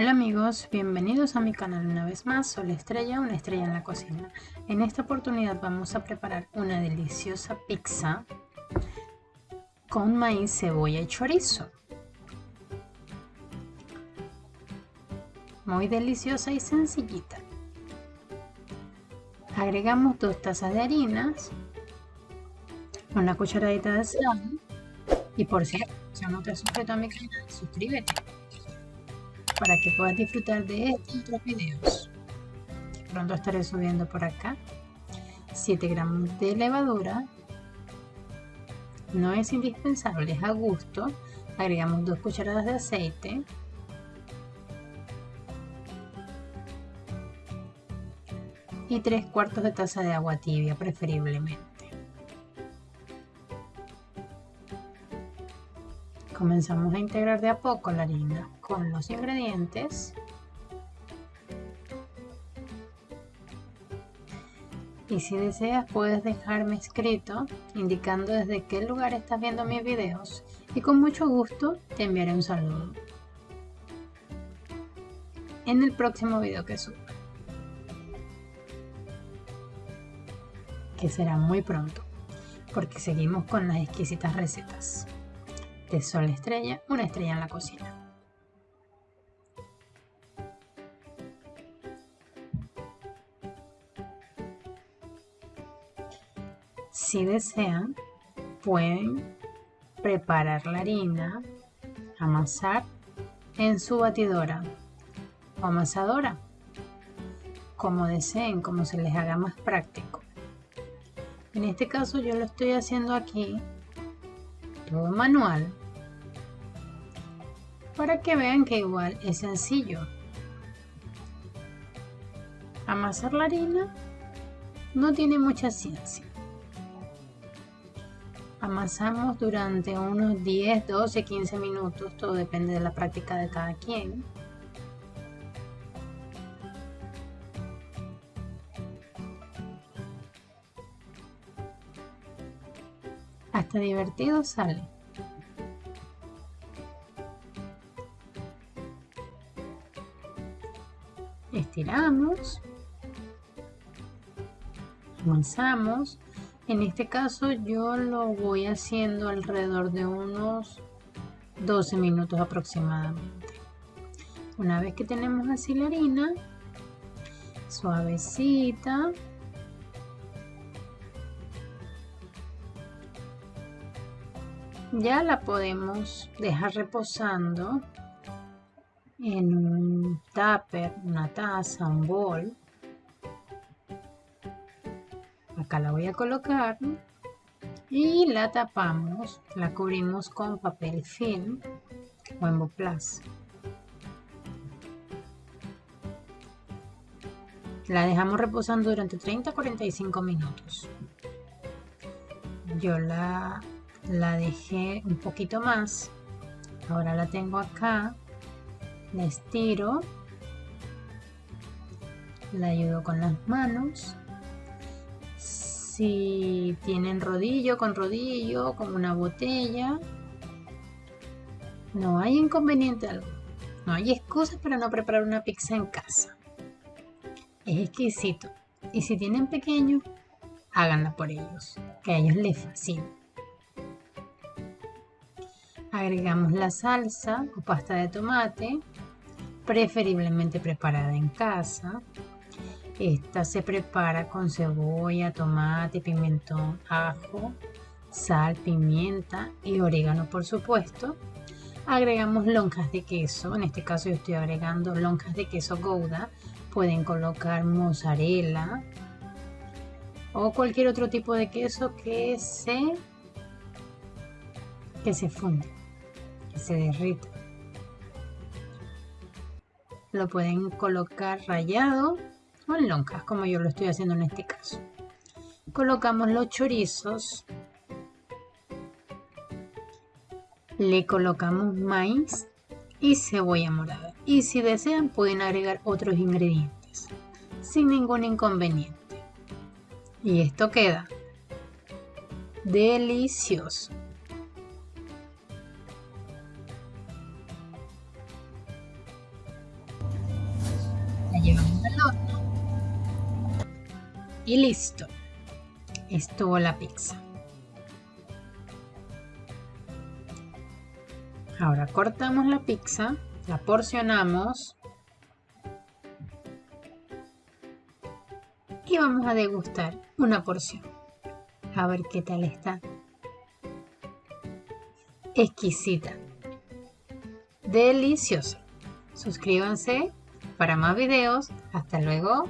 Hola amigos, bienvenidos a mi canal una vez más, Sol Estrella, una estrella en la cocina. En esta oportunidad vamos a preparar una deliciosa pizza con maíz, cebolla y chorizo. Muy deliciosa y sencillita. Agregamos dos tazas de harinas, una cucharadita de sal y por cierto, si no te has suscrito a mi canal, suscríbete para que puedas disfrutar de estos otros videos. Pronto estaré subiendo por acá 7 gramos de levadura. No es indispensable, es a gusto. Agregamos 2 cucharadas de aceite. Y 3 cuartos de taza de agua tibia preferiblemente. Comenzamos a integrar de a poco la harina con los ingredientes. Y si deseas puedes dejarme escrito indicando desde qué lugar estás viendo mis videos y con mucho gusto te enviaré un saludo en el próximo video que suba. Que será muy pronto porque seguimos con las exquisitas recetas de Sol Estrella, una estrella en la cocina. Si desean, pueden preparar la harina, amasar en su batidora o amasadora, como deseen, como se les haga más práctico. En este caso yo lo estoy haciendo aquí todo manual para que vean que igual es sencillo. Amasar la harina no tiene mucha ciencia. Amasamos durante unos 10, 12, 15 minutos, todo depende de la práctica de cada quien. Hasta divertido sale. Estiramos. Avanzamos. En este caso yo lo voy haciendo alrededor de unos 12 minutos aproximadamente. Una vez que tenemos así la harina, suavecita, ya la podemos dejar reposando en un tupper, una taza, un bol. Acá la voy a colocar y la tapamos, la cubrimos con papel film o Emboplas. La dejamos reposando durante 30 45 minutos. Yo la la dejé un poquito más. Ahora la tengo acá la estiro la ayudo con las manos. Si tienen rodillo con rodillo con una botella no hay inconveniente alguno. No hay excusas para no preparar una pizza en casa. Es exquisito. Y si tienen pequeños háganla por ellos que a ellos les fascina Agregamos la salsa o pasta de tomate, preferiblemente preparada en casa. Esta se prepara con cebolla, tomate, pimentón, ajo, sal, pimienta y orégano por supuesto. Agregamos lonjas de queso, en este caso yo estoy agregando lonjas de queso gouda. Pueden colocar mozzarella o cualquier otro tipo de queso que se, que se funde se derrita. Lo pueden colocar rayado o en lonjas, como yo lo estoy haciendo en este caso. Colocamos los chorizos. Le colocamos maíz y cebolla morada. Y si desean pueden agregar otros ingredientes sin ningún inconveniente. Y esto queda delicioso. Y listo. Estuvo la pizza. Ahora cortamos la pizza, la porcionamos y vamos a degustar una porción. A ver qué tal está. Exquisita. Deliciosa. Suscríbanse para más videos. Hasta luego.